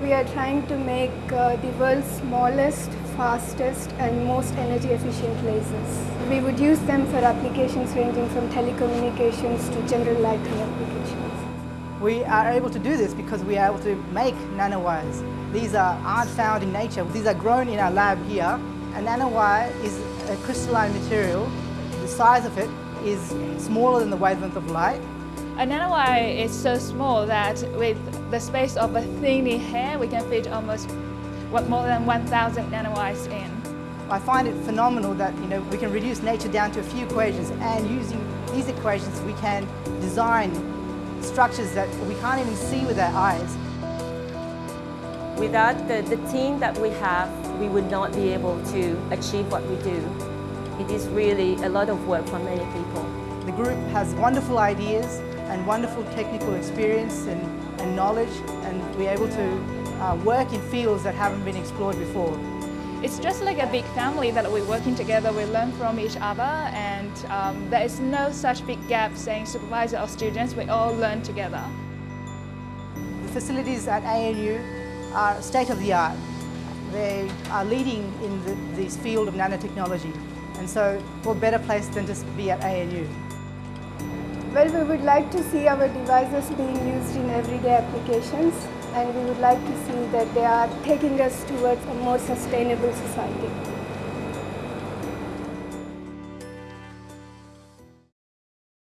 We are trying to make uh, the world's smallest, fastest and most energy efficient lasers. We would use them for applications ranging from telecommunications to general lighting applications. We are able to do this because we are able to make nanowires. These are, aren't found in nature. These are grown in our lab here. A nanowire is a crystalline material. The size of it is smaller than the wavelength of light. A nanowire is so small that with the space of a thinly hair, we can fit almost what, more than 1,000 nanowires in. I find it phenomenal that you know we can reduce nature down to a few equations and using these equations we can design structures that we can't even see with our eyes. Without the, the team that we have, we would not be able to achieve what we do. It is really a lot of work for many people. The group has wonderful ideas and wonderful technical experience and, and knowledge and we're able to uh, work in fields that haven't been explored before. It's just like a big family that we're working together, we learn from each other and um, there is no such big gap saying supervisor or students, we all learn together. The facilities at ANU are state of the art. They are leading in the, this field of nanotechnology and so what better place than to be at ANU. Well, we would like to see our devices being used in everyday applications and we would like to see that they are taking us towards a more sustainable society.